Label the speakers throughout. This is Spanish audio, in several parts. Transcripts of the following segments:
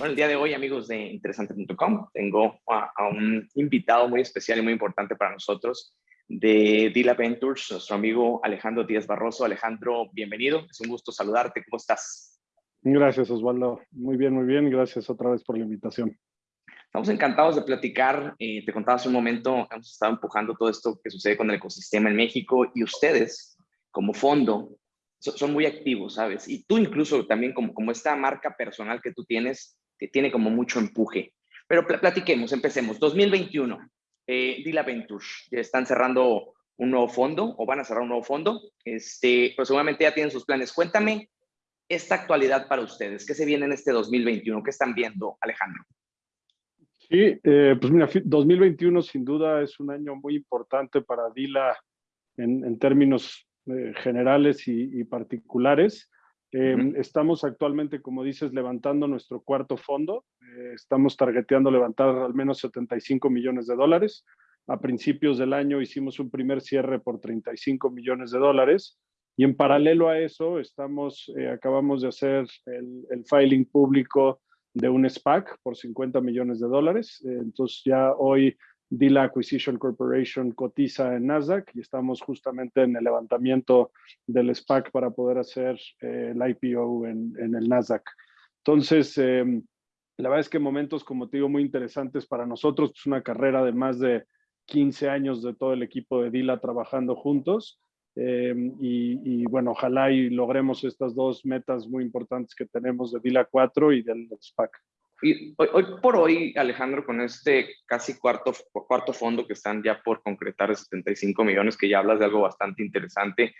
Speaker 1: Bueno, el día de hoy, amigos de interesante.com, tengo a, un invitado muy especial y muy importante para nosotros de Dila Ventures, nuestro amigo Alejandro Díaz Barroso. Alejandro, bienvenido. Es un gusto saludarte. ¿Cómo estás?
Speaker 2: Gracias, Osvaldo. Muy bien, muy bien. Gracias otra vez por la invitación.
Speaker 1: Estamos encantados de platicar. Eh, te contaba hace un momento, hemos estado empujando todo esto que sucede con el ecosistema en México y ustedes, como fondo, son muy activos, ¿sabes? Y tú incluso también como, como esta marca personal que tú tienes, que tiene como mucho empuje. Pero platiquemos, empecemos. 2021, eh, Dila Ventures, ya están cerrando un nuevo fondo o van a cerrar un nuevo fondo. Este, pues seguramente ya tienen sus planes. Cuéntame esta actualidad para ustedes. ¿Qué se viene en este 2021? ¿Qué están viendo, Alejandro?
Speaker 2: Sí, eh, pues mira, 2021 sin duda es un año muy importante para Dila en, en términos eh, generales y, particulares. Em, estamos actualmente, como dices, levantando nuestro cuarto fondo. Eh, estamos targeteando levantar al menos 75 millones de dólares. A principios del año hicimos un primer cierre por 35 millones de dólares. Y en paralelo a eso, estamos, eh, acabamos de hacer el, el, filing público de un SPAC por 50 millones de dólares. entonces ya hoy Dila Acquisition Corporation cotiza en Nasdaq y estamos justamente en el levantamiento del SPAC para poder hacer eh, el IPO en, el Nasdaq. Entonces, em, la verdad es que momentos, como te digo, muy interesantes para nosotros. Es una carrera de más de 15 años de todo el equipo de Dila trabajando juntos. Em, y, bueno, ojalá logremos estas dos metas muy importantes que tenemos de Dila 4 y del SPAC.
Speaker 1: Y hoy, por hoy, Alejandro, con este casi cuarto, cuarto fondo que están ya por concretar de 75 millones, que ya hablas de algo bastante interesante,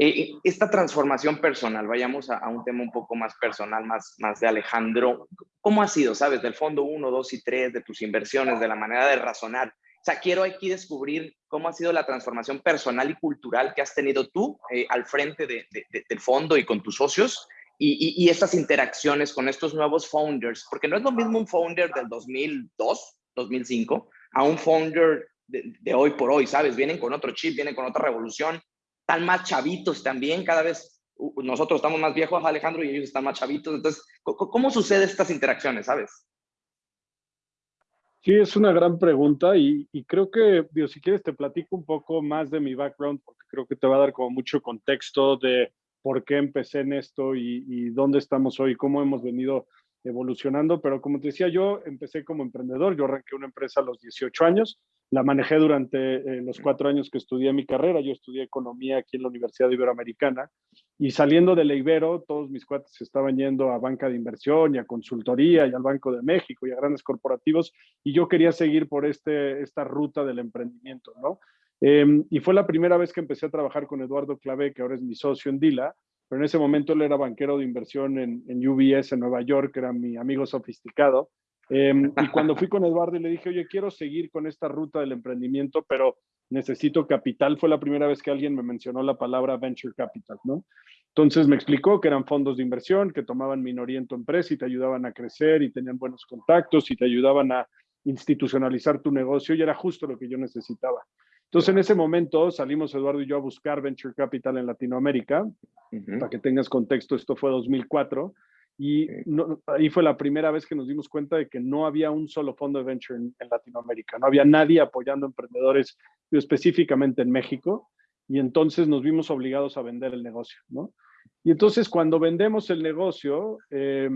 Speaker 1: eh, esta transformación personal, vayamos a, un tema un poco más personal, más, más de Alejandro, ¿cómo ha sido, sabes, del fondo 1, 2 y 3, de tus inversiones, de la manera de razonar? O sea, quiero aquí descubrir cómo ha sido la transformación personal y cultural que has tenido tú eh, al frente de, del fondo y con tus socios y, y, estas interacciones con estos nuevos founders, porque no es lo mismo un founder del 2002, 2005, a un founder de, hoy por hoy, ¿sabes? Vienen con otro chip, vienen con otra revolución, están más chavitos también, cada vez nosotros estamos más viejos, Alejandro, y ellos están más chavitos. Entonces, ¿cómo sucede estas interacciones, sabes?
Speaker 2: Sí, es una gran pregunta y, y, creo que, digo, si quieres te platico un poco más de mi background porque creo que te va a dar como mucho contexto de por qué empecé en esto y, dónde estamos hoy, cómo hemos venido evolucionando, pero como te decía, yo empecé como emprendedor, yo arranqué una empresa a los 18 años, la manejé durante eh, los cuatro años que estudié mi carrera, yo estudié economía aquí en la Universidad Iberoamericana y saliendo de la Ibero, todos mis cuates estaban yendo a banca de inversión y a consultoría y al Banco de México y a grandes corporativos y yo quería seguir por este, esta ruta del emprendimiento, ¿no? Em, y fue la primera vez que empecé a trabajar con Eduardo Clavé, que ahora es mi socio en Dila, pero en ese momento él era banquero de inversión en, UBS en Nueva York, era mi amigo sofisticado. Em, y cuando fui con Eduardo y le dije, oye, quiero seguir con esta ruta del emprendimiento, pero necesito capital, fue la primera vez que alguien me mencionó la palabra venture capital, ¿no? Entonces me explicó que eran fondos de inversión, que tomaban minoría en tu empresa y te ayudaban a crecer y tenían buenos contactos y te ayudaban a institucionalizar tu negocio y era justo lo que yo necesitaba. Entonces, en ese momento salimos Eduardo y yo a buscar Venture Capital en Latinoamérica. Para que tengas contexto, esto fue 2004. Y ahí fue la primera vez que nos dimos cuenta de que no había un solo fondo de venture en, Latinoamérica. No había nadie apoyando emprendedores, específicamente en México. Y entonces nos vimos obligados a vender el negocio, ¿no? Y entonces cuando vendemos el negocio, eh,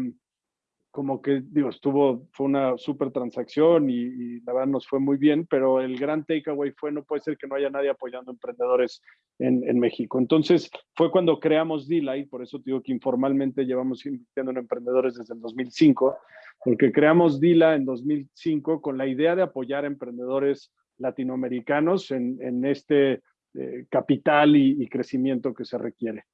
Speaker 2: como que, digo, estuvo, fue una súper transacción y, la verdad nos fue muy bien, pero el gran takeaway fue, no puede ser que no haya nadie apoyando emprendedores en, en México. Entonces, fue cuando creamos D-Light, por eso digo que informalmente llevamos invirtiendo en emprendedores desde el 2005, porque creamos Dila en 2005 con la idea de apoyar a emprendedores latinoamericanos en, en este eh, capital y crecimiento que se requiere.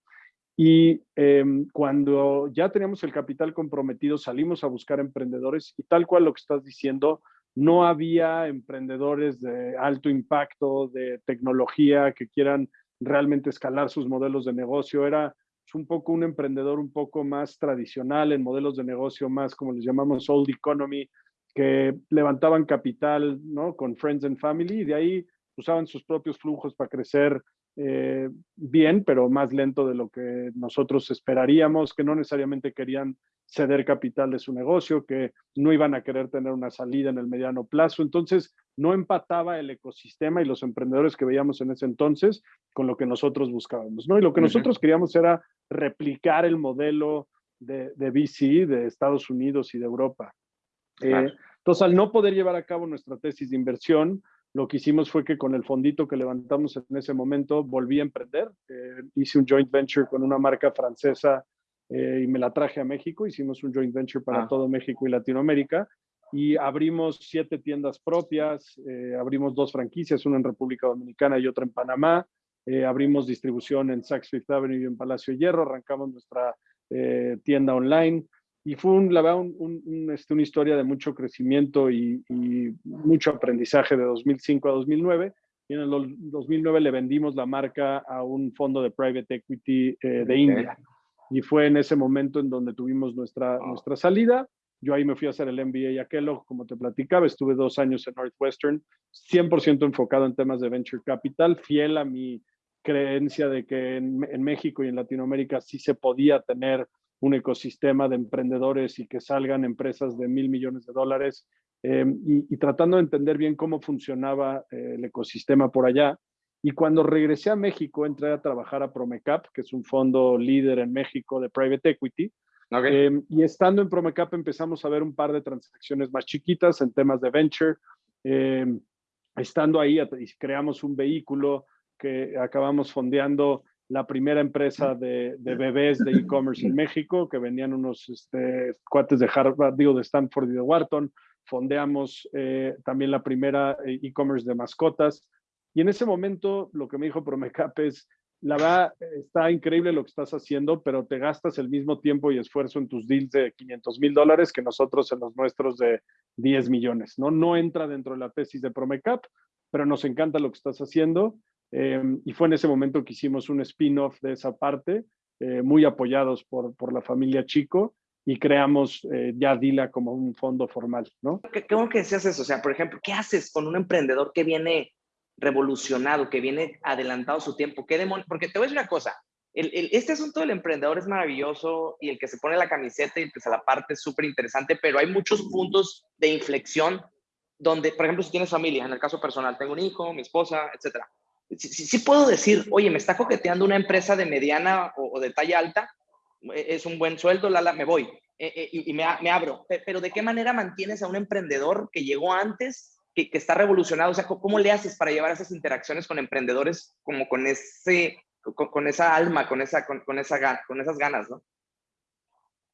Speaker 2: Y em, cuando ya teníamos el capital comprometido, salimos a buscar emprendedores y tal cual lo que estás diciendo, no había emprendedores de alto impacto, de tecnología, que quieran realmente escalar sus modelos de negocio. Era un poco un emprendedor un poco más tradicional en modelos de negocio más, como les llamamos, old economy, que levantaban capital ¿no? con friends and family y de ahí usaban sus propios flujos para crecer eh, bien, pero más lento de lo que nosotros esperaríamos, que no necesariamente querían ceder capital de su negocio, que no iban a querer tener una salida en el mediano plazo. Entonces, no empataba el ecosistema y los emprendedores que veíamos en ese entonces con lo que nosotros buscábamos, ¿no? Y lo que nosotros queríamos era replicar el modelo de, de VC de Estados Unidos y de Europa. Eh, entonces, al no poder llevar a cabo nuestra tesis de inversión, lo que hicimos fue que con el fondito que levantamos en ese momento volví a emprender. Eh, hice un joint venture con una marca francesa eh, y me la traje a México. Hicimos un joint venture para ah. todo México y Latinoamérica y abrimos siete tiendas propias, eh, abrimos dos franquicias, una en República Dominicana y otra en Panamá. abrimos distribución en Saks Fifth Avenue y en Palacio Hierro, arrancamos nuestra tienda online y fue un, la verdad, un, este, una historia de mucho crecimiento y, mucho aprendizaje de 2005 a 2009. Y en el 2009 le vendimos la marca a un fondo de private equity eh, de India. Y fue en ese momento en donde tuvimos nuestra, nuestra salida. Yo ahí me fui a hacer el MBA a Kellogg, como te platicaba. Estuve dos años en Northwestern, 100% enfocado en temas de venture capital, fiel a mi creencia de que en, en México y en Latinoamérica sí se podía tener un ecosistema de emprendedores y que salgan empresas de mil millones de dólares eh, y, tratando de entender bien cómo funcionaba eh, el ecosistema por allá. Y cuando regresé a México, entré a trabajar a Promecap, que es un fondo líder en México de private equity. Eh, y estando en Promecap empezamos a ver un par de transacciones más chiquitas en temas de venture. estando ahí, creamos un vehículo que acabamos fondeando la primera empresa de, bebés de e-commerce en México, que venían unos este, cuates de Harvard, digo, de Stanford y de Wharton. Fondeamos eh, también la primera eh, e-commerce de mascotas. Y en ese momento lo que me dijo Promecap es, la verdad, está increíble lo que estás haciendo, pero te gastas el mismo tiempo y esfuerzo en tus deals de 500 mil dólares que nosotros en los nuestros de 10 millones, ¿no? No entra dentro de la tesis de Promecap, pero nos encanta lo que estás haciendo Em, y fue en ese momento que hicimos un spin-off de esa parte, eh, muy apoyados por, por, la familia Chico, y creamos eh, ya Dila como un fondo formal, ¿no?
Speaker 1: ¿Qué, ¿Cómo que decías eso? O sea, por ejemplo, ¿qué haces con un emprendedor que viene revolucionado, que viene adelantado su tiempo? ¿Qué demonios? Porque te voy a decir una cosa, el, este asunto del emprendedor es maravilloso y el que se pone la camiseta y pues a la parte es súper interesante, pero hay muchos puntos de inflexión donde, por ejemplo, si tienes familia, en el caso personal, tengo un hijo, mi esposa, etcétera sí, puedo decir, oye, me está coqueteando una empresa de mediana o, de talla alta, e, es un buen sueldo, la, me voy e, e, y, me, abro. Pero ¿de qué manera mantienes a un emprendedor que llegó antes, que, está revolucionado? O sea, ¿cómo le haces para llevar esas interacciones con emprendedores como con, ese, con, esa alma, con, esa, con, esa, con esas ganas, no?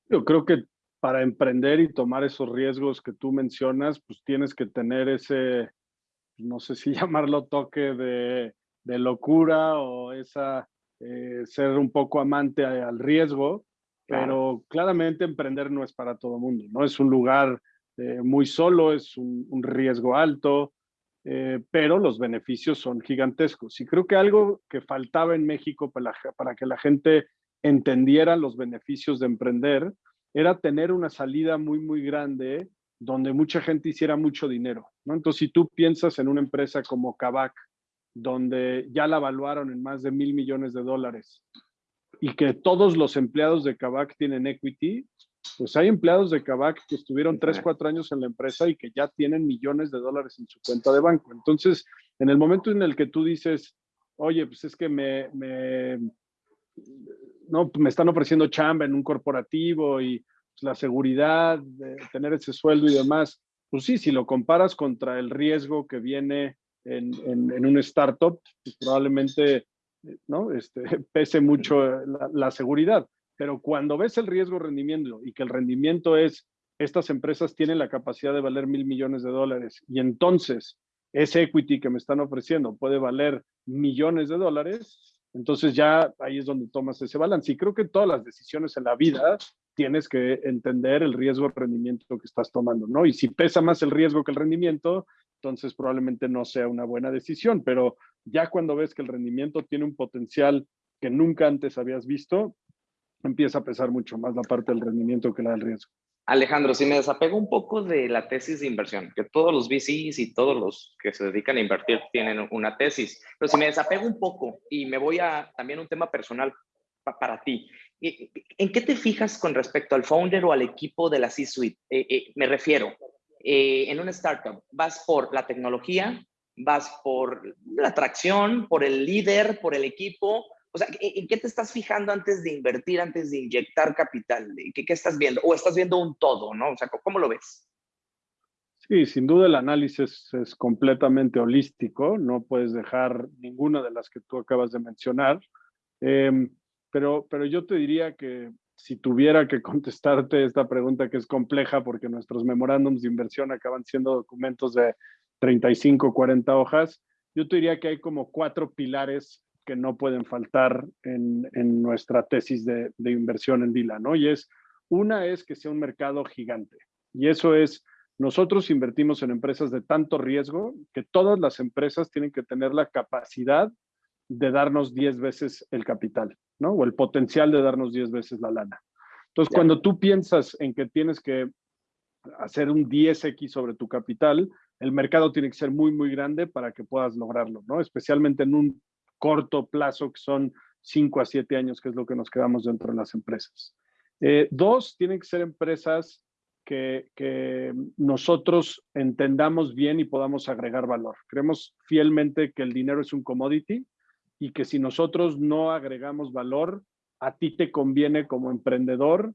Speaker 2: Yo creo que para emprender y tomar esos riesgos que tú mencionas, pues tienes que tener ese, no sé si llamarlo toque de de locura o esa eh, ser un poco amante al riesgo, pero claramente emprender no es para todo el mundo, ¿no? Es un lugar eh, muy solo, es un, riesgo alto, eh, pero los beneficios son gigantescos. Y creo que algo que faltaba en México para, para que la gente entendiera los beneficios de emprender era tener una salida muy, muy grande donde mucha gente hiciera mucho dinero, ¿no? Entonces, si tú piensas en una empresa como Kavak, donde ya la evaluaron en más de mil millones de dólares y que todos los empleados de Kavak tienen equity, pues hay empleados de Kavak que estuvieron tres, cuatro años en la empresa y que ya tienen millones de dólares en su cuenta de banco. Entonces, en el momento en el que tú dices, oye, pues es que me, me no, me están ofreciendo chamba en un corporativo y pues, la seguridad de tener ese sueldo y demás, pues sí, si lo comparas contra el riesgo que viene en, un startup, pues probablemente ¿no? este, pese mucho la, la, seguridad. Pero cuando ves el riesgo rendimiento y que el rendimiento es, estas empresas tienen la capacidad de valer mil millones de dólares y entonces ese equity que me están ofreciendo puede valer millones de dólares, entonces ya ahí es donde tomas ese balance. Y creo que todas las decisiones en la vida tienes que entender el riesgo rendimiento que estás tomando, ¿no? Y si pesa más el riesgo que el rendimiento, entonces probablemente no sea una buena decisión, pero ya cuando ves que el rendimiento tiene un potencial que nunca antes habías visto, empieza a pesar mucho más la parte del rendimiento que la del riesgo.
Speaker 1: Alejandro, si me desapego un poco de la tesis de inversión, que todos los VCs y todos los que se dedican a invertir tienen una tesis, pero si me desapego un poco y me voy a también un tema personal para ti, ¿en qué te fijas con respecto al founder o al equipo de la C-Suite? Eh, eh, me refiero, eh, en una startup, ¿vas por la tecnología? ¿Vas por la atracción, por el líder, por el equipo? O sea, ¿en qué te estás fijando antes de invertir, antes de inyectar capital? ¿Qué, qué estás viendo? ¿O estás viendo un todo, no? O sea, ¿cómo lo ves?
Speaker 2: Sí, sin duda el análisis es completamente holístico, no puedes dejar ninguna de las que tú acabas de mencionar, em, pero, pero yo te diría que si tuviera que contestarte esta pregunta que es compleja porque nuestros memorándums de inversión acaban siendo documentos de 35, 40 hojas, yo te diría que hay como cuatro pilares que no pueden faltar en, nuestra tesis de, inversión en Dila, ¿no? Y es, una es que sea un mercado gigante. Y eso es, nosotros invertimos en empresas de tanto riesgo que todas las empresas tienen que tener la capacidad de darnos 10 veces el capital, ¿no? O el potencial de darnos 10 veces la lana. Entonces, cuando tú piensas en que tienes que hacer un 10x sobre tu capital, el mercado tiene que ser muy, muy grande para que puedas lograrlo, ¿no? Especialmente en un corto plazo, que son 5 a 7 años, que es lo que nos quedamos dentro de las empresas. Eh, dos, tienen que ser empresas que, que, nosotros entendamos bien y podamos agregar valor. Creemos fielmente que el dinero es un commodity y que si nosotros no agregamos valor, a ti te conviene como emprendedor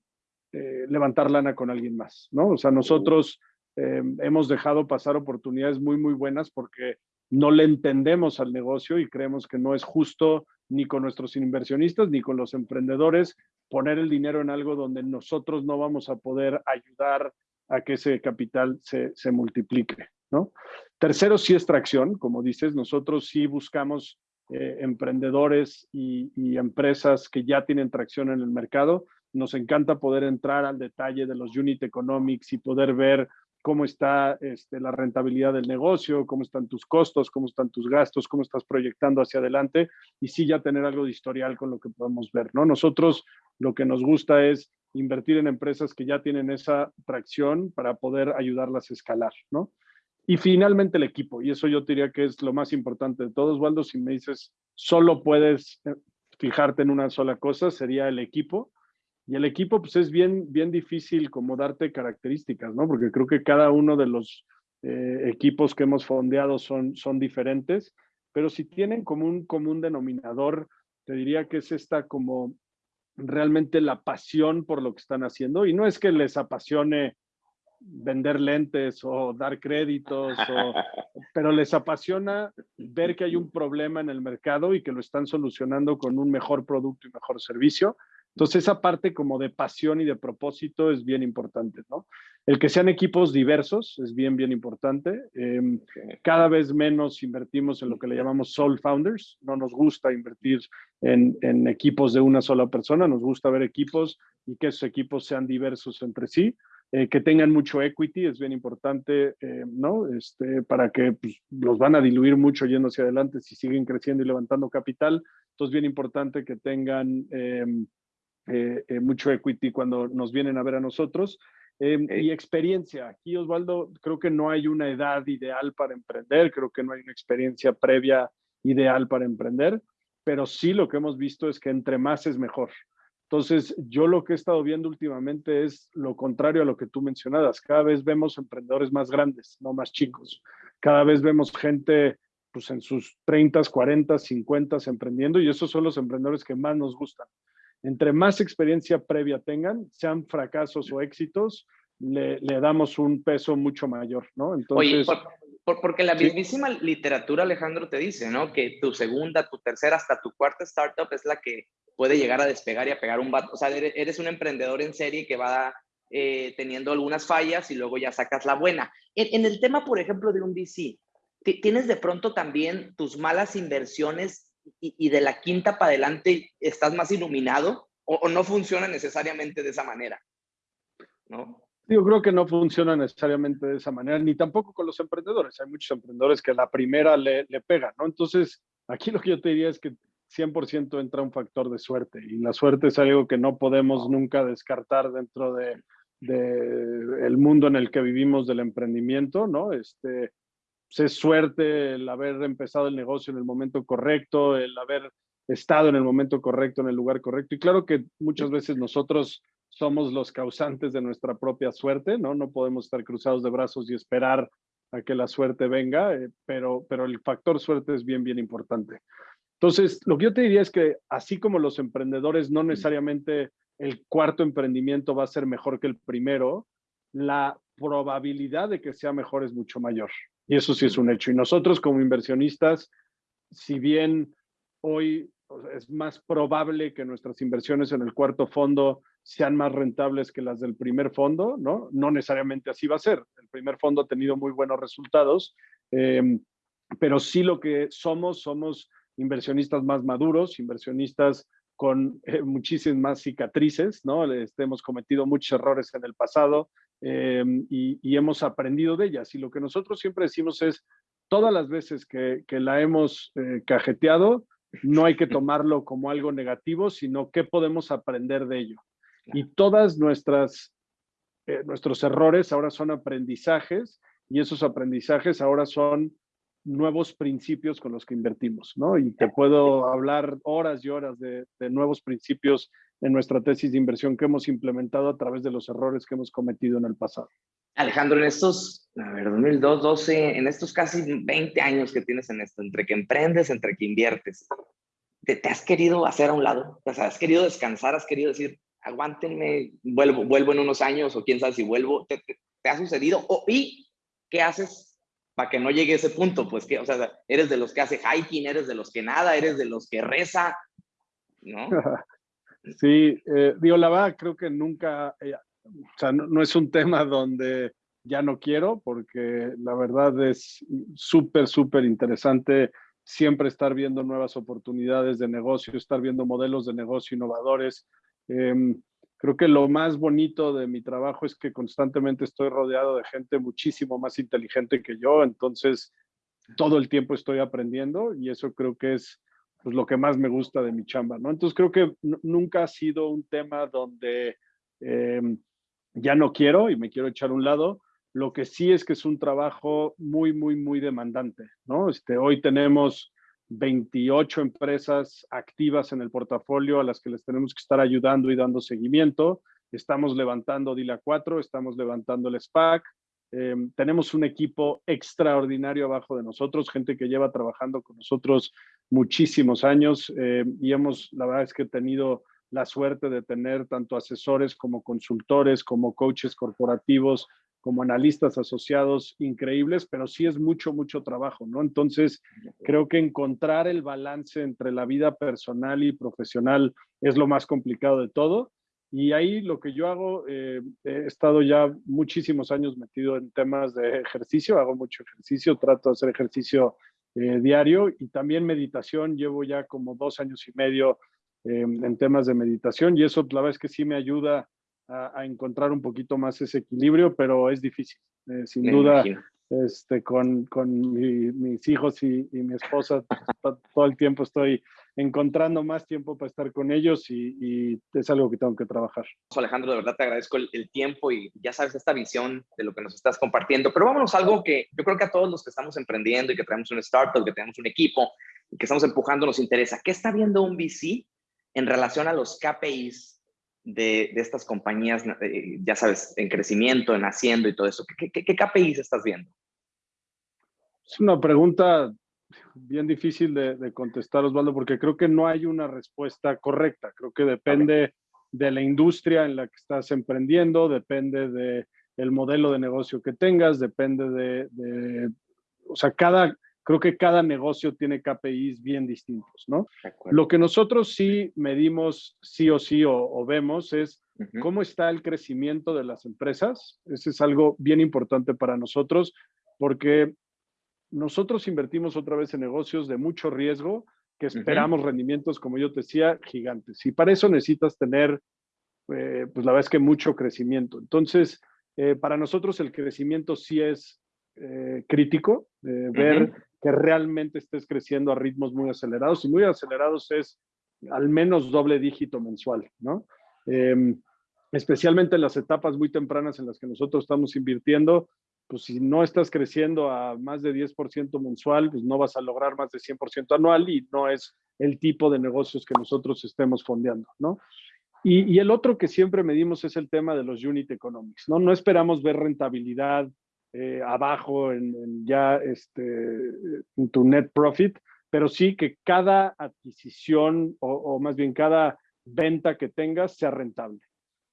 Speaker 2: eh, levantar lana con alguien más, ¿no? O sea, nosotros eh, hemos dejado pasar oportunidades muy, muy buenas porque no le entendemos al negocio y creemos que no es justo ni con nuestros inversionistas ni con los emprendedores poner el dinero en algo donde nosotros no vamos a poder ayudar a que ese capital se, multiplique, ¿no? Tercero, sí es tracción, como dices, nosotros sí buscamos eh, emprendedores y, y, empresas que ya tienen tracción en el mercado. Nos encanta poder entrar al detalle de los unit economics y poder ver cómo está este, la rentabilidad del negocio, cómo están tus costos, cómo están tus gastos, cómo estás proyectando hacia adelante y sí ya tener algo de historial con lo que podemos ver, ¿no? Nosotros lo que nos gusta es invertir en empresas que ya tienen esa tracción para poder ayudarlas a escalar, ¿no? Y finalmente el equipo, y eso yo diría que es lo más importante de todo, Osvaldo, si me dices, solo puedes eh, fijarte en una sola cosa, sería el equipo y el equipo, pues es bien, bien difícil como darte características, ¿no? Porque creo que cada uno de los eh, equipos que hemos fondeado son, son diferentes, pero si tienen como un común denominador, te diría que es esta como realmente la pasión por lo que están haciendo. Y no es que les apasione vender lentes o dar créditos, pero les apasiona ver que hay un problema en el mercado y que lo están solucionando con un mejor producto y mejor servicio. Entonces, esa parte como de pasión y de propósito es bien importante, ¿no? El que sean equipos diversos es bien, bien importante. Em, cada vez menos invertimos en lo que le llamamos soul founders. No nos gusta invertir en, en equipos de una sola persona, nos gusta ver equipos y que esos equipos sean diversos entre sí. Eh, que tengan mucho equity, es bien importante, eh, ¿no? Este, para que pues, los van a diluir mucho yendo hacia adelante si siguen creciendo y levantando capital. Entonces, bien importante que tengan em, eh, eh, mucho equity cuando nos vienen a ver a nosotros. Em, y experiencia. Aquí, Osvaldo, creo que no hay una edad ideal para emprender, creo que no hay una experiencia previa ideal para emprender, pero sí lo que hemos visto es que entre más es mejor. Entonces, yo lo que he estado viendo últimamente es lo contrario a lo que tú mencionabas. Cada vez vemos emprendedores más grandes, no más chicos. Cada vez vemos gente pues, en sus 30, 40, 50 emprendiendo y esos son los emprendedores que más nos gustan entre más experiencia previa tengan, sean fracasos o éxitos, le, damos un peso mucho mayor, ¿no?
Speaker 1: Entonces, Oye, porque la mismísima literatura, Alejandro, te dice, ¿no? Que tu segunda, tu tercera, hasta tu cuarta startup es la que puede llegar a despegar y a pegar un vato. O sea, eres un emprendedor en serie que va eh, teniendo algunas fallas y luego ya sacas la buena. En, en el tema, por ejemplo, de un VC, ¿tienes de pronto también tus malas inversiones y, de la quinta para adelante estás más iluminado o, no funciona necesariamente de esa manera, ¿no?
Speaker 2: Yo creo que no funciona necesariamente de esa manera, ni tampoco con los emprendedores. Hay muchos emprendedores que la primera le, le pegan, ¿no? Entonces, aquí lo que yo te diría es que 100% entra un factor de suerte y la suerte es algo que no podemos nunca descartar dentro de, de el mundo en el que vivimos del emprendimiento, ¿no? Este, pues, es suerte el haber empezado el negocio en el momento correcto, el haber estado en el momento correcto, en el lugar correcto. Y claro que muchas veces nosotros somos los causantes de nuestra propia suerte, ¿no? No podemos estar cruzados de brazos y esperar a que la suerte venga, eh, pero, pero el factor suerte es bien, bien importante. Entonces, lo que yo te diría es que así como los emprendedores, no necesariamente el cuarto emprendimiento va a ser mejor que el primero, la probabilidad de que sea mejor es mucho mayor. Y eso sí es un hecho. Y nosotros como inversionistas, si bien hoy es más probable que nuestras inversiones en el cuarto fondo sean más rentables que las del primer fondo, ¿no? No necesariamente así va a ser. El primer fondo ha tenido muy buenos resultados, em, pero sí lo que somos, somos inversionistas más maduros, inversionistas con eh, muchísimas más cicatrices, ¿no? Este, hemos cometido muchos errores en el pasado em, y, hemos aprendido de ellas. Y lo que nosotros siempre decimos es, todas las veces que, la hemos eh, cajeteado, no hay que tomarlo como algo negativo, sino qué podemos aprender de ello. Y todas nuestras, eh, nuestros errores ahora son aprendizajes y esos aprendizajes ahora son nuevos principios con los que invertimos, ¿no? Y te puedo hablar horas y horas de, nuevos principios en nuestra tesis de inversión que hemos implementado a través de los errores que hemos cometido en el pasado.
Speaker 1: Alejandro, en estos, a ver, 2002, 12, en estos casi 20 años que tienes en esto, entre que emprendes, entre que inviertes, ¿te, has querido hacer a un lado? O sea, ¿has querido descansar? ¿Has querido decir, aguántenme, vuelvo, vuelvo en unos años o quién sabe si vuelvo? ¿Te, ha sucedido? O, ¿Y qué haces para que no llegue a ese punto? Pues que, o sea, eres de los que hace hiking, eres de los que nada, eres de los que reza, ¿no?
Speaker 2: Sí, eh, digo, la verdad, creo que nunca, eh, o sea, no, es un tema donde ya no quiero, porque la verdad es súper, súper interesante siempre estar viendo nuevas oportunidades de negocio, estar viendo modelos de negocio innovadores. Em, creo que lo más bonito de mi trabajo es que constantemente estoy rodeado de gente muchísimo más inteligente que yo, entonces todo el tiempo estoy aprendiendo y eso creo que es pues, lo que más me gusta de mi chamba, ¿no? Entonces creo que nunca ha sido un tema donde em, ya no quiero y me quiero echar a un lado. Lo que sí es que es un trabajo muy, muy, muy demandante, ¿no? Este, hoy tenemos 28 empresas activas en el portafolio a las que les tenemos que estar ayudando y dando seguimiento. Estamos levantando DILA 4, estamos levantando el SPAC. Em, tenemos un equipo extraordinario abajo de nosotros, gente que lleva trabajando con nosotros muchísimos años em, y hemos, la verdad es que he tenido la suerte de tener tanto asesores como consultores, como coaches corporativos, como analistas asociados increíbles, pero sí es mucho, mucho trabajo, ¿no? Entonces, creo que encontrar el balance entre la vida personal y profesional es lo más complicado de todo. Y ahí lo que yo hago, eh, he estado ya muchísimos años metido en temas de ejercicio, hago mucho ejercicio, trato de hacer ejercicio eh, diario y también meditación, llevo ya como dos años y medio eh, en temas de meditación y eso la verdad es que sí me ayuda a, encontrar un poquito más ese equilibrio, pero es difícil. Eh, sin duda, este, con, con mis hijos y, mi esposa, todo el tiempo estoy encontrando más tiempo para estar con ellos y, es algo que tengo que trabajar.
Speaker 1: Alejandro, de verdad te agradezco el, tiempo y ya sabes esta visión de lo que nos estás compartiendo, pero vámonos a algo que yo creo que a todos los que estamos emprendiendo y que tenemos un startup, que tenemos un equipo y que estamos empujando nos interesa. ¿Qué está viendo un VC en relación a los KPIs de, estas compañías, eh, ya sabes, en crecimiento, en haciendo y todo eso? ¿Qué, qué, KPIs estás viendo?
Speaker 2: Es una pregunta bien difícil de, contestar, Osvaldo, porque creo que no hay una respuesta correcta. Creo que depende de la industria en la que estás emprendiendo, depende de el modelo de negocio que tengas, depende de, de o sea, cada, creo que cada negocio tiene KPIs bien distintos, ¿no? Lo que nosotros sí medimos sí o sí o, vemos es cómo está el crecimiento de las empresas. Ese es algo bien importante para nosotros porque nosotros invertimos otra vez en negocios de mucho riesgo que esperamos rendimientos, como yo te decía, gigantes. Y para eso necesitas tener, eh, pues la verdad es que mucho crecimiento. Entonces, eh, para nosotros el crecimiento sí es eh, crítico, ver que realmente estés creciendo a ritmos muy acelerados. Y muy acelerados es al menos doble dígito mensual, ¿no? Em, especialmente en las etapas muy tempranas en las que nosotros estamos invirtiendo, pues si no estás creciendo a más de 10% mensual, pues no vas a lograr más de 100% anual y no es el tipo de negocios que nosotros estemos fondeando, ¿no? Y, el otro que siempre medimos es el tema de los unit economics, ¿no? No esperamos ver rentabilidad eh, abajo en, ya este, en tu net profit, pero sí que cada adquisición o, más bien cada venta que tengas sea rentable.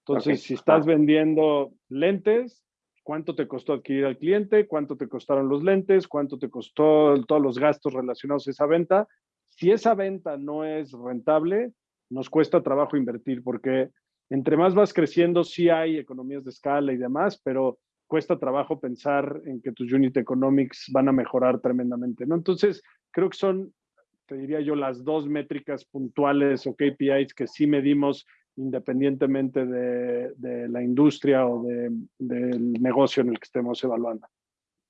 Speaker 2: Entonces, si estás vendiendo lentes, ¿cuánto te costó adquirir al cliente? ¿Cuánto te costaron los lentes? ¿Cuánto te costó todos los gastos relacionados a esa venta? Si esa venta no es rentable, nos cuesta trabajo invertir porque entre más vas creciendo, sí hay economías de escala y demás, pero cuesta trabajo pensar en que tus unit economics van a mejorar tremendamente, ¿no? Entonces, creo que son, te diría yo, las dos métricas puntuales o KPIs que sí medimos independientemente de, la industria o del negocio en el que estemos evaluando.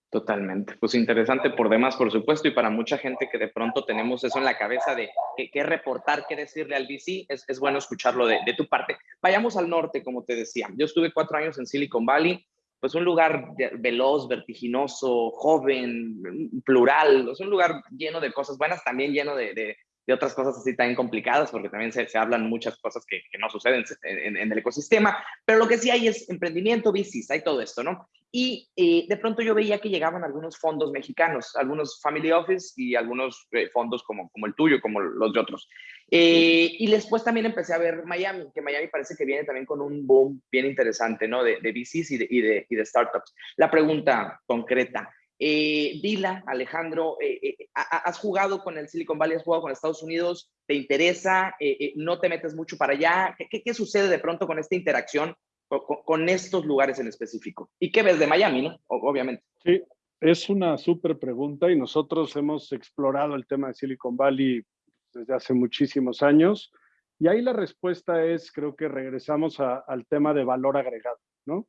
Speaker 1: Totalmente. Pues interesante por demás, por supuesto, y para mucha gente que de pronto tenemos eso en la cabeza de qué, reportar, qué decirle al VC, es, es bueno escucharlo de, de, tu parte. Vayamos al norte, como te decía. Yo estuve cuatro años en Silicon Valley, pues un lugar veloz, vertiginoso, joven, plural, es un lugar lleno de cosas buenas, también lleno de, de otras cosas así tan complicadas, porque también se, se hablan muchas cosas que, que no suceden en, el ecosistema, pero lo que sí hay es emprendimiento, VCs, hay todo esto, ¿no? Y eh, de pronto yo veía que llegaban algunos fondos mexicanos, algunos family office y algunos eh, fondos como, como el tuyo, como los de otros. Eh, y después también empecé a ver Miami, que Miami parece que viene también con un boom bien interesante, ¿no? De, de VCs y de, y de, y de startups. La pregunta concreta, eh, Dila, Alejandro, eh, eh, has jugado con el Silicon Valley, has jugado con Estados Unidos, ¿te interesa? Eh, no te metes mucho para allá. ¿Qué, sucede de pronto con esta interacción con, estos lugares en específico? ¿Y qué ves de Miami, no? obviamente.
Speaker 2: Sí, es una súper pregunta y nosotros hemos explorado el tema de Silicon Valley desde hace muchísimos años. Y ahí la respuesta es, creo que regresamos al tema de valor agregado, ¿no?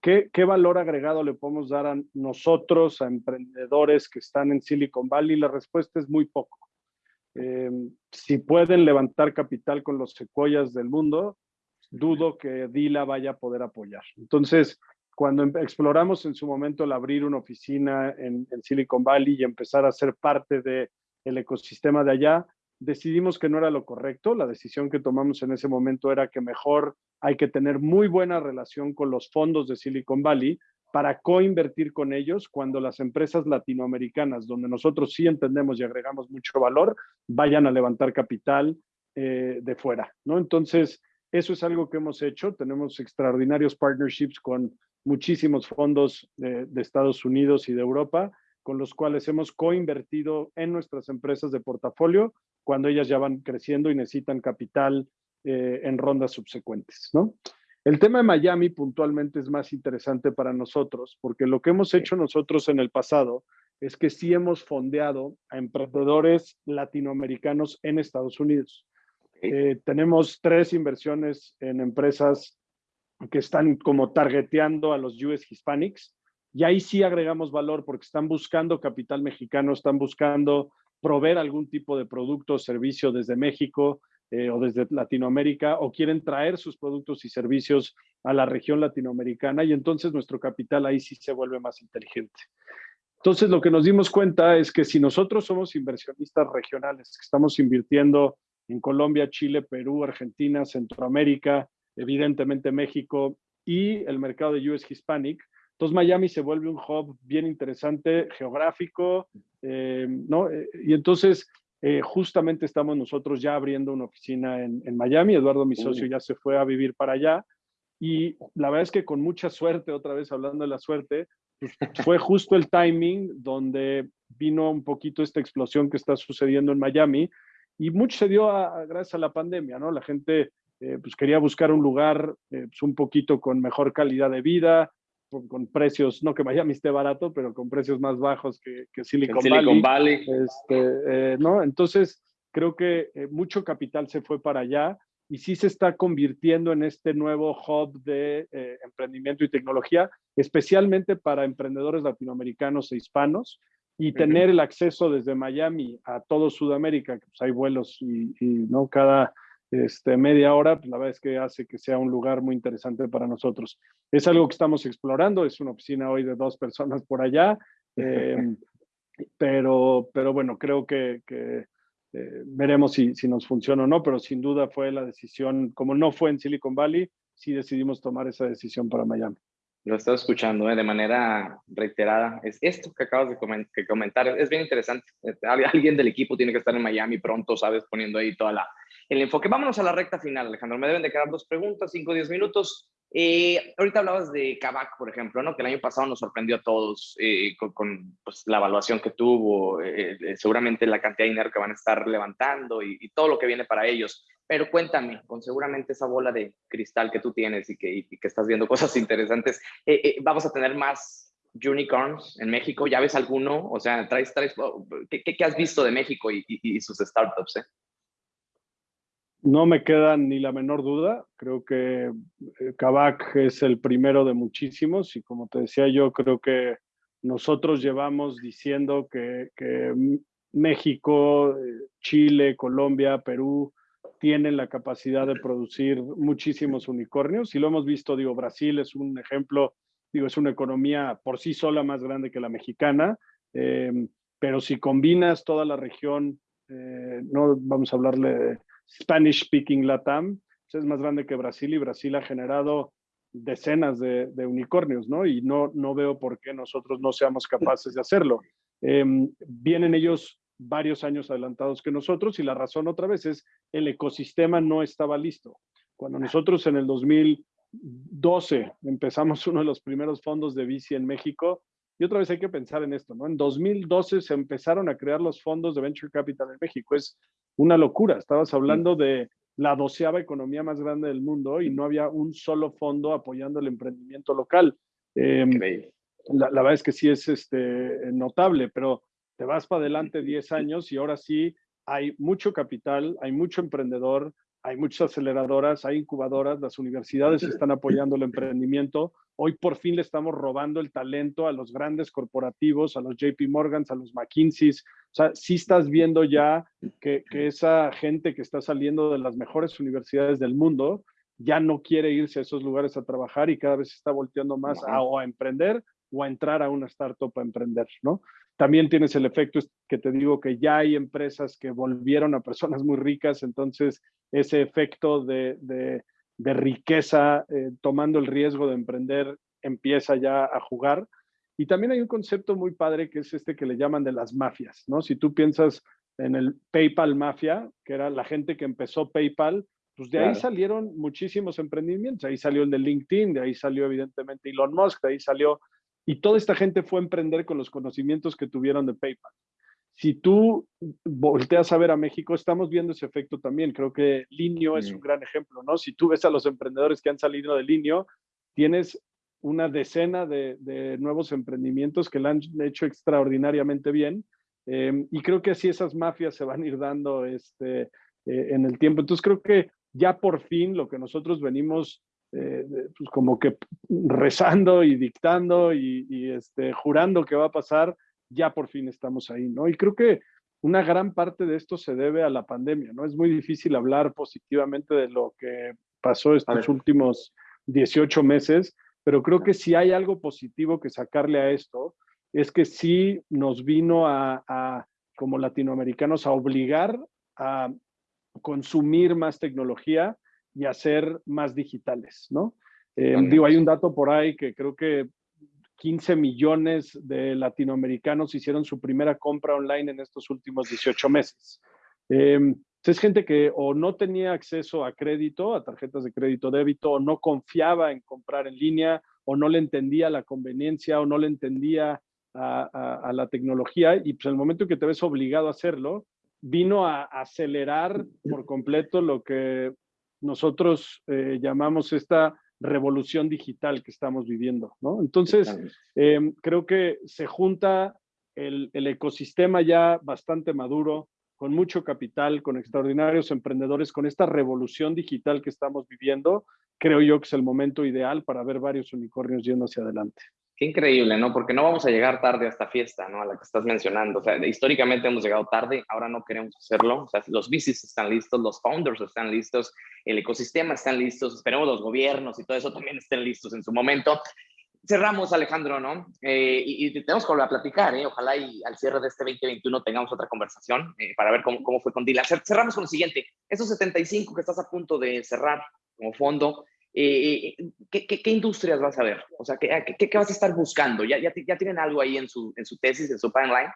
Speaker 2: ¿Qué, valor agregado le podemos dar a nosotros, a emprendedores que están en Silicon Valley? La respuesta es muy poco. Eh, si pueden levantar capital con los secuoyas del mundo, dudo que Dila vaya a poder apoyar. Entonces, cuando em, exploramos en su momento el abrir una oficina en, en Silicon Valley y empezar a ser parte del el ecosistema de allá, decidimos que no era lo correcto. La decisión que tomamos en ese momento era que mejor hay que tener muy buena relación con los fondos de Silicon Valley para coinvertir con ellos cuando las empresas latinoamericanas, donde nosotros sí entendemos y agregamos mucho valor, vayan a levantar capital eh, de fuera, ¿no? Entonces, eso es algo que hemos hecho. Tenemos extraordinarios partnerships con muchísimos fondos de, de Estados Unidos y de Europa, con los cuales hemos coinvertido en nuestras empresas de portafolio cuando ellas ya van creciendo y necesitan capital eh, en rondas subsecuentes, ¿no? El tema de Miami puntualmente es más interesante para nosotros porque lo que hemos hecho nosotros en el pasado es que sí hemos fondeado a emprendedores latinoamericanos en Estados Unidos. Eh, tenemos tres inversiones en empresas que están como targeteando a los US Hispanics y ahí sí agregamos valor porque están buscando capital mexicano, están buscando proveer algún tipo de producto o servicio desde México eh, o desde Latinoamérica o quieren traer sus productos y servicios a la región latinoamericana y entonces nuestro capital ahí sí se vuelve más inteligente. Entonces lo que nos dimos cuenta es que si nosotros somos inversionistas regionales, que estamos invirtiendo en Colombia, Chile, Perú, Argentina, Centroamérica, evidentemente México y el mercado de US Hispanic, entonces Miami se vuelve un hub bien interesante, geográfico, eh, ¿no? Eh, y entonces eh, justamente estamos nosotros ya abriendo una oficina en, Miami. Eduardo, mi socio, ya se fue a vivir para allá. Y la verdad es que con mucha suerte, otra vez hablando de la suerte, pues, fue justo el timing donde vino un poquito esta explosión que está sucediendo en Miami. Y mucho se dio gracias a la pandemia, ¿no? La gente pues quería buscar un lugar pues, un poquito con mejor calidad de vida, con, precios, no que Miami esté barato, pero con precios más bajos que, que Silicon, Valley. Este, eh, ¿no? Entonces, creo que eh, mucho capital se fue para allá y sí se está convirtiendo en este nuevo hub de eh, emprendimiento y tecnología, especialmente para emprendedores latinoamericanos e hispanos, y tener el acceso desde Miami a todo Sudamérica, que pues hay vuelos y, y, ¿no? cada este, media hora, pues la verdad es que hace que sea un lugar muy interesante para nosotros. Es algo que estamos explorando, es una oficina hoy de dos personas por allá, em, pero, pero bueno, creo que, que eh, veremos si, si nos funciona o no, pero sin duda fue la decisión, como no fue en Silicon Valley, sí decidimos tomar esa decisión para Miami.
Speaker 1: Lo he estado escuchando ¿eh? de manera reiterada. Es esto que acabas de comentar, es bien interesante. Este, alguien del equipo tiene que estar en Miami pronto, ¿sabes? Poniendo ahí toda la, el enfoque. Vámonos a la recta final, Alejandro. Me deben de quedar dos preguntas, cinco o diez minutos. Eh, ahorita hablabas de Kavak, por ejemplo, ¿no? que el año pasado nos sorprendió a todos eh, con, pues, la evaluación que tuvo, seguramente la cantidad de dinero que van a estar levantando y, todo lo que viene para ellos. Pero cuéntame, con seguramente esa bola de cristal que tú tienes y que, estás viendo cosas interesantes, eh, eh, ¿vamos a tener más unicorns en México? ¿Ya ves alguno? O sea, traes, traes, oh, ¿qué, has visto de México y, sus startups? Eh?
Speaker 2: No me queda ni la menor duda. Creo que Kavak es el primero de muchísimos y como te decía yo, creo que nosotros llevamos diciendo que, México, Chile, Colombia, Perú, tienen la capacidad de producir muchísimos unicornios y lo hemos visto, digo, Brasil es un ejemplo, digo, es una economía por sí sola más grande que la mexicana, eh, pero si combinas toda la región, eh, no vamos a hablarle de Spanish speaking Latam, pues es más grande que Brasil y Brasil ha generado decenas de, unicornios, ¿no? Y no, no veo por qué nosotros no seamos capaces de hacerlo. Eh, vienen ellos varios años adelantados que nosotros y la razón otra vez es el ecosistema no estaba listo. Cuando nosotros en el 2012 empezamos uno de los primeros fondos de bici en México, y otra vez hay que pensar en esto, ¿no? En 2012 se empezaron a crear los fondos de Venture Capital en México. Es una locura. Estabas hablando de la doceava economía más grande del mundo y no había un solo fondo apoyando el emprendimiento local. Em, la, la, verdad es que sí es este, notable, pero te vas para adelante 10 años y ahora sí hay mucho capital, hay mucho emprendedor, hay muchas aceleradoras, hay incubadoras, las universidades están apoyando el emprendimiento. Hoy por fin le estamos robando el talento a los grandes corporativos, a los JP Morgans, a los McKinseys. O sea, sí estás viendo ya que, esa gente que está saliendo de las mejores universidades del mundo ya no quiere irse a esos lugares a trabajar y cada vez está volteando más a, a emprender o a entrar a una startup a emprender, ¿no? También tienes el efecto que te digo que ya hay empresas que volvieron a personas muy ricas, entonces ese efecto de, de, riqueza eh, tomando el riesgo de emprender empieza ya a jugar. Y también hay un concepto muy padre que es este que le llaman de las mafias, ¿no? Si tú piensas en el PayPal mafia, que era la gente que empezó PayPal, pues de ahí salieron muchísimos emprendimientos. Ahí salió el de LinkedIn, de ahí salió evidentemente Elon Musk, de ahí salió y toda esta gente fue a emprender con los conocimientos que tuvieron de PayPal. Si tú volteas a ver a México, estamos viendo ese efecto también. Creo que Linio es un gran ejemplo, ¿no? Si tú ves a los emprendedores que han salido de Linio, tienes una decena de, nuevos emprendimientos que lo han hecho extraordinariamente bien. Em, y creo que así esas mafias se van a ir dando este, eh, en el tiempo. Entonces creo que ya por fin lo que nosotros venimos eh, pues como que rezando y dictando y, este, jurando que va a pasar, ya por fin estamos ahí, ¿no? Y creo que una gran parte de esto se debe a la pandemia, ¿no? Es muy difícil hablar positivamente de lo que pasó estos últimos 18 meses, pero creo que si hay algo positivo que sacarle a esto, es que sí nos vino a, a como latinoamericanos, a obligar a consumir más tecnología, y hacer más digitales, ¿no? Eh, digo, hay un dato por ahí que creo que 15 millones de latinoamericanos hicieron su primera compra online en estos últimos 18 meses. Eh, es gente que o no tenía acceso a crédito, a tarjetas de crédito débito, o no confiaba en comprar en línea, o no le entendía la conveniencia, o no le entendía a, a la tecnología, y pues el momento que te ves obligado a hacerlo, vino a acelerar por completo lo que nosotros eh, llamamos esta revolución digital que estamos viviendo, ¿no? Entonces, em, creo que se junta el, el, ecosistema ya bastante maduro, con mucho capital, con extraordinarios emprendedores, con esta revolución digital que estamos viviendo, creo yo que es el momento ideal para ver varios unicornios yendo hacia adelante.
Speaker 1: Qué increíble, ¿no? Porque no vamos a llegar tarde a esta fiesta, ¿no? A la que estás mencionando. O sea, históricamente hemos llegado tarde, ahora no queremos hacerlo. O sea, los VCs están listos, los founders están listos, el ecosistema están listos, esperemos los gobiernos y todo eso también estén listos en su momento. Cerramos, Alejandro, ¿no? Eh, y, tenemos que volver a platicar, ¿eh? Ojalá y al cierre de este 2021 tengamos otra conversación eh, para ver cómo, cómo fue con Dila. Cerramos con lo siguiente. Esos 75 que estás a punto de cerrar como fondo, eh, eh, ¿qué, qué, industrias vas a ver? O sea, ¿qué, qué, vas a estar buscando? ¿Ya, ya, ya tienen algo ahí en su, en su tesis, en su pipeline?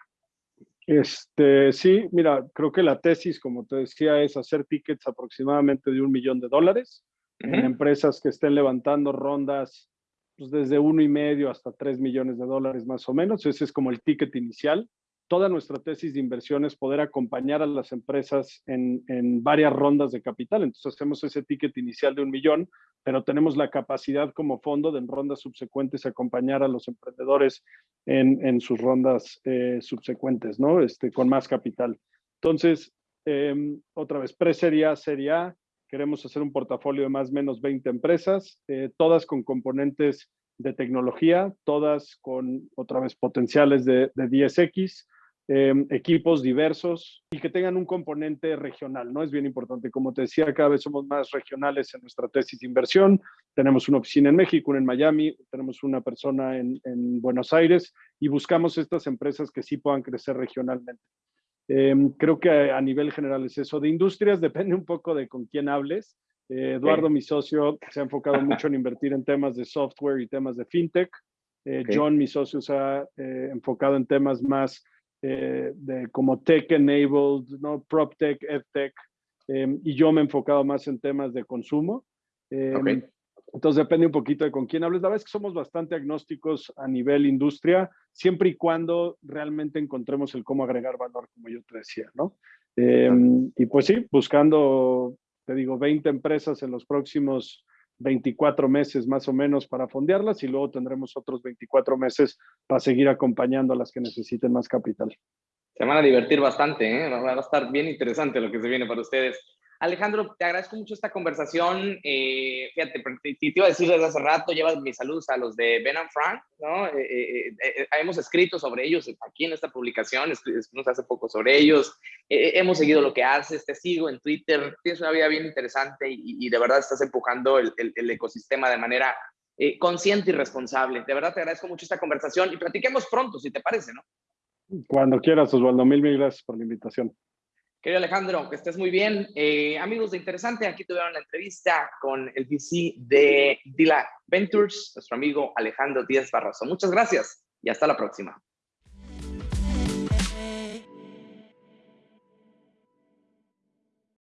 Speaker 2: Este, sí, mira, creo que la tesis, como te decía, es hacer tickets aproximadamente de un millón de dólares en empresas que estén levantando rondas pues, desde uno y medio hasta tres millones de dólares más o menos. Ese es como el ticket inicial toda nuestra tesis de inversión es poder acompañar a las empresas en, varias rondas de capital. Entonces hacemos ese ticket inicial de un millón, pero tenemos la capacidad como fondo de en rondas subsecuentes acompañar a los emprendedores en, sus rondas eh, subsecuentes, ¿no? Este, con más capital. Entonces, em, otra vez, pre-serie A, serie A, queremos hacer un portafolio de más o menos 20 empresas, eh, todas con componentes de tecnología, todas con, otra vez, potenciales de, de 10X, Em, equipos diversos y que tengan un componente regional, ¿no? Es bien importante. Como te decía, cada vez somos más regionales en nuestra tesis de inversión. Tenemos una oficina en México, una en Miami, tenemos una persona en, Buenos Aires y buscamos estas empresas que sí puedan crecer regionalmente. Em, creo que a, nivel general es eso. De industrias depende un poco de con quién hables. Eh, Eduardo, mi socio, se ha enfocado mucho en invertir en temas de software y temas de fintech. Eh, John, mi socio, se ha eh, enfocado en temas más eh, de como tech-enabled, ¿no? PropTech, EdTech, eh, y yo me he enfocado más en temas de consumo. Eh, entonces depende un poquito de con quién hables. La verdad es que somos bastante agnósticos a nivel industria, siempre y cuando realmente encontremos el cómo agregar valor, como yo te decía, ¿no? y pues sí, buscando, te digo, 20 empresas en los próximos 24 meses más o menos para fondearlas y luego tendremos otros 24 meses para seguir acompañando a las que necesiten más capital.
Speaker 1: Se van a divertir bastante, ¿eh? va a estar bien interesante lo que se viene para ustedes. Alejandro, te agradezco mucho esta conversación. Eh, fíjate, te, te, iba a decir desde hace rato, llevas mis saludos a los de Ben and Frank, ¿no? Eh, eh, hemos escrito sobre ellos aquí en esta publicación, escribimos hace poco sobre ellos, hemos seguido lo que haces, te sigo en Twitter, tienes una vida bien interesante y, de verdad estás empujando el, el ecosistema de manera consciente y responsable. De verdad te agradezco mucho esta conversación y platiquemos pronto, si te parece, ¿no?
Speaker 2: Cuando quieras, Osvaldo. Mil, mil gracias por la invitación.
Speaker 1: Querido Alejandro, que estés muy bien. Eh, amigos de Interesante, aquí tuvieron la entrevista con el VC de Dila Ventures, nuestro amigo Alejandro Díaz Barroso. Muchas gracias y hasta la próxima.